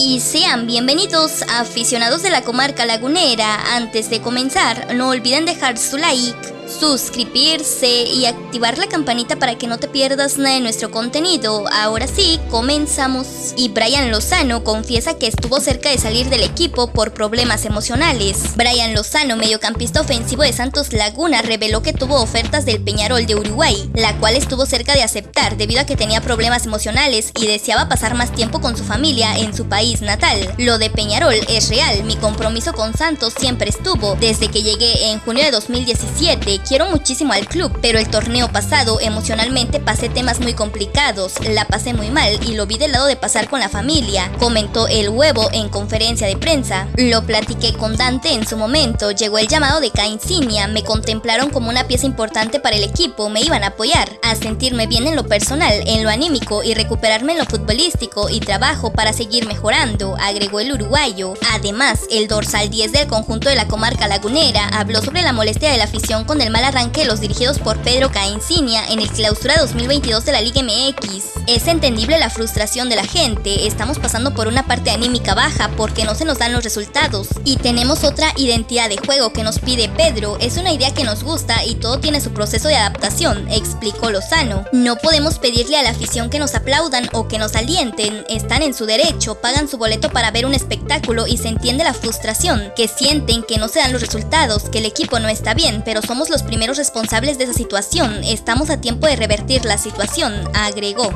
Y sean bienvenidos aficionados de la comarca lagunera. Antes de comenzar, no olviden dejar su like suscribirse y activar la campanita para que no te pierdas nada de nuestro contenido. Ahora sí, comenzamos. Y Brian Lozano confiesa que estuvo cerca de salir del equipo por problemas emocionales. Brian Lozano, mediocampista ofensivo de Santos Laguna, reveló que tuvo ofertas del Peñarol de Uruguay, la cual estuvo cerca de aceptar debido a que tenía problemas emocionales y deseaba pasar más tiempo con su familia en su país natal. Lo de Peñarol es real, mi compromiso con Santos siempre estuvo. Desde que llegué en junio de 2017, quiero muchísimo al club, pero el torneo pasado emocionalmente pasé temas muy complicados, la pasé muy mal y lo vi del lado de pasar con la familia, comentó el huevo en conferencia de prensa. Lo platiqué con Dante en su momento, llegó el llamado de Cainsinia, me contemplaron como una pieza importante para el equipo, me iban a apoyar, a sentirme bien en lo personal, en lo anímico y recuperarme en lo futbolístico y trabajo para seguir mejorando, agregó el uruguayo. Además, el dorsal 10 del conjunto de la comarca lagunera habló sobre la molestia de la afición con el mal arranque los dirigidos por Pedro Caencinia en el clausura 2022 de la Liga MX. Es entendible la frustración de la gente, estamos pasando por una parte anímica baja porque no se nos dan los resultados. Y tenemos otra identidad de juego que nos pide Pedro, es una idea que nos gusta y todo tiene su proceso de adaptación, explicó Lozano. No podemos pedirle a la afición que nos aplaudan o que nos alienten, están en su derecho, pagan su boleto para ver un espectáculo y se entiende la frustración, que sienten que no se dan los resultados, que el equipo no está bien, pero somos los primeros responsables de esa situación. Estamos a tiempo de revertir la situación, agregó.